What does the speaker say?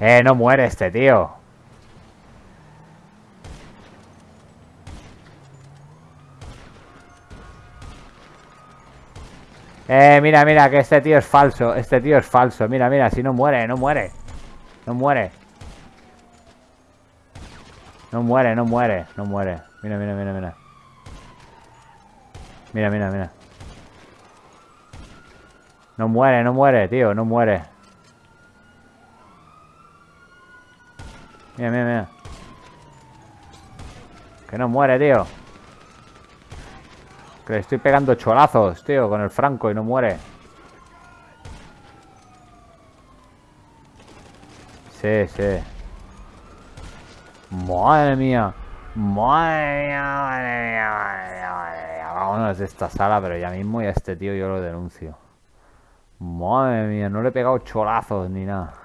Eh, no muere este tío. Eh, mira, mira, que este tío es falso. Este tío es falso. Mira, mira, si no muere, no muere. No muere. No muere, no muere, no muere. Mira, mira, mira, mira. Mira, mira, mira. No muere, no muere, tío, no muere. Mira, mira, mira. Que no muere, tío. Que le estoy pegando cholazos, tío, con el franco y no muere. Sí, sí. Madre mía. Madre mía, madre mía, madre mía, madre mía. Vámonos de esta sala, pero ya mismo y a este tío yo lo denuncio. Madre mía, no le he pegado cholazos ni nada.